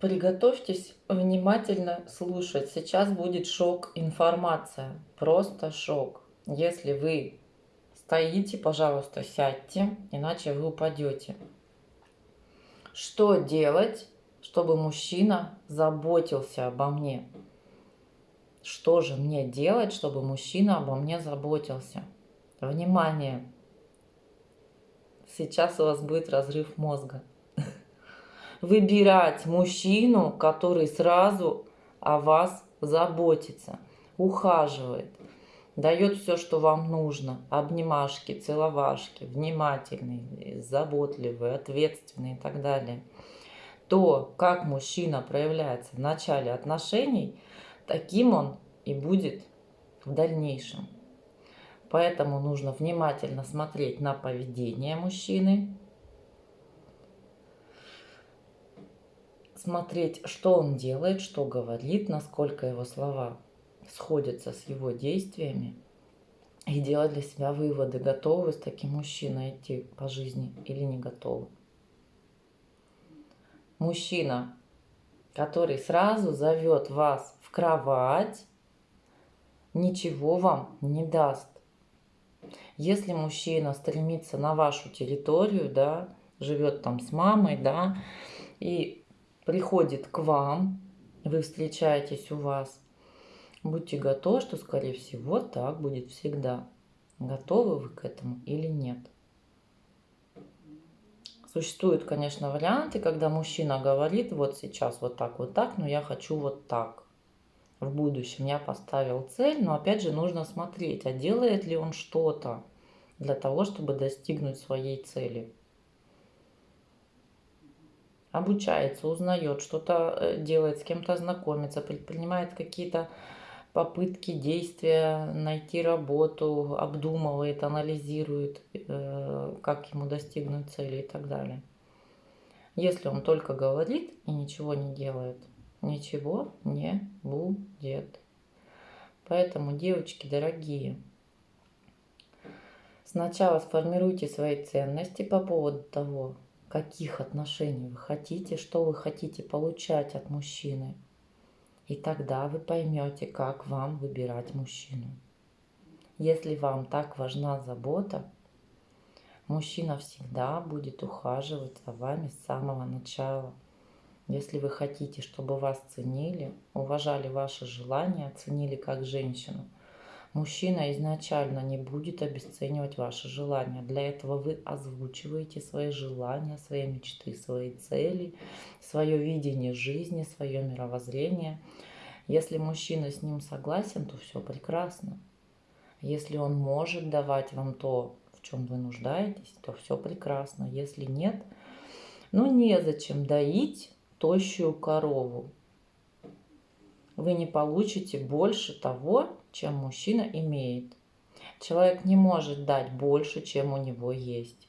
Приготовьтесь внимательно слушать. Сейчас будет шок информация. Просто шок. Если вы стоите, пожалуйста, сядьте, иначе вы упадете. Что делать, чтобы мужчина заботился обо мне? Что же мне делать, чтобы мужчина обо мне заботился? Внимание! Сейчас у вас будет разрыв мозга. Выбирать мужчину, который сразу о вас заботится, ухаживает, дает все, что вам нужно. Обнимашки, целовашки, внимательный, заботливый, ответственный и так далее. То, как мужчина проявляется в начале отношений, таким он и будет в дальнейшем. Поэтому нужно внимательно смотреть на поведение мужчины, смотреть, что он делает, что говорит, насколько его слова сходятся с его действиями и делать для себя выводы, готовы с таким мужчиной идти по жизни или не готовы. Мужчина, который сразу зовет вас в кровать, ничего вам не даст. Если мужчина стремится на вашу территорию, да, живет там с мамой, да, и приходит к вам, вы встречаетесь у вас, Будьте готовы, что, скорее всего, так будет всегда. Готовы вы к этому или нет? Существуют, конечно, варианты, когда мужчина говорит, вот сейчас вот так, вот так, но я хочу вот так. В будущем я поставил цель, но опять же нужно смотреть, а делает ли он что-то для того, чтобы достигнуть своей цели. Обучается, узнает, что-то э, делает, с кем-то знакомится, предпринимает какие-то попытки, действия, найти работу, обдумывает, анализирует, э, как ему достигнуть цели и так далее. Если он только говорит и ничего не делает, ничего не будет. Поэтому, девочки дорогие, сначала сформируйте свои ценности по поводу того, каких отношений вы хотите, что вы хотите получать от мужчины – и тогда вы поймете, как вам выбирать мужчину. Если вам так важна забота, мужчина всегда будет ухаживать за вами с самого начала. Если вы хотите, чтобы вас ценили, уважали ваши желания, ценили как женщину – Мужчина изначально не будет обесценивать ваши желания. Для этого вы озвучиваете свои желания, свои мечты, свои цели, свое видение жизни, свое мировоззрение. Если мужчина с ним согласен, то все прекрасно. Если он может давать вам то, в чем вы нуждаетесь, то все прекрасно. Если нет, ну незачем доить тощую корову. Вы не получите больше того, чем мужчина имеет. Человек не может дать больше, чем у него есть.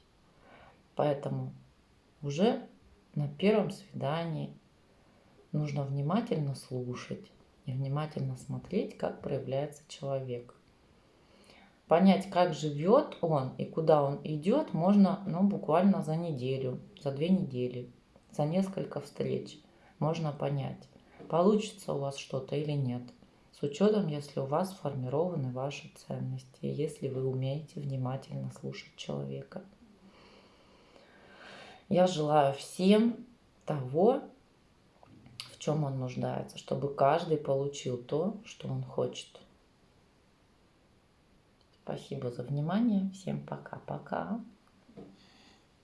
Поэтому уже на первом свидании нужно внимательно слушать и внимательно смотреть, как проявляется человек. Понять, как живет он и куда он идет, можно ну, буквально за неделю, за две недели, за несколько встреч. Можно понять, получится у вас что-то или нет – с учетом, если у вас сформированы ваши ценности, если вы умеете внимательно слушать человека. Я желаю всем того, в чем он нуждается, чтобы каждый получил то, что он хочет. Спасибо за внимание. Всем пока-пока.